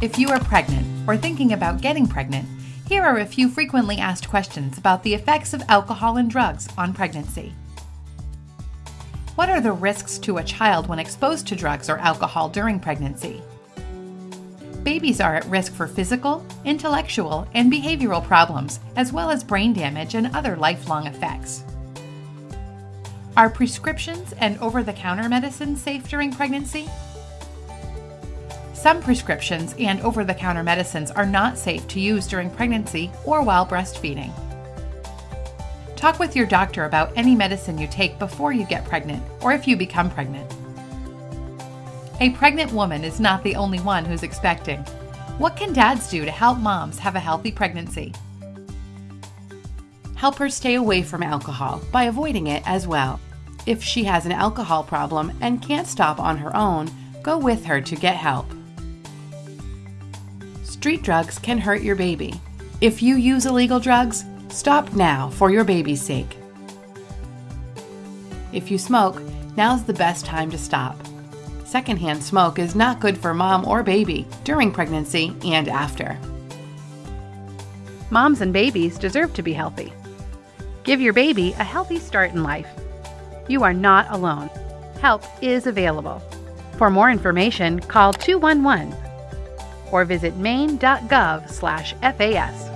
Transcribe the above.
If you are pregnant or thinking about getting pregnant, here are a few frequently asked questions about the effects of alcohol and drugs on pregnancy. What are the risks to a child when exposed to drugs or alcohol during pregnancy? Babies are at risk for physical, intellectual, and behavioral problems, as well as brain damage and other lifelong effects. Are prescriptions and over the counter medicines safe during pregnancy? Some prescriptions and over the counter medicines are not safe to use during pregnancy or while breastfeeding. Talk with your doctor about any medicine you take before you get pregnant or if you become pregnant. A pregnant woman is not the only one who's expecting. What can dads do to help moms have a healthy pregnancy? Help her stay away from alcohol by avoiding it as well. If she has an alcohol problem and can't stop on her own, go with her to get help. Street drugs can hurt your baby. If you use illegal drugs, stop now for your baby's sake. If you smoke, now's the best time to stop. Secondhand smoke is not good for mom or baby during pregnancy and after. Moms and babies deserve to be healthy. Give your baby a healthy start in life. You are not alone. Help is available. For more information, call 211 or visit maine.gov/fas.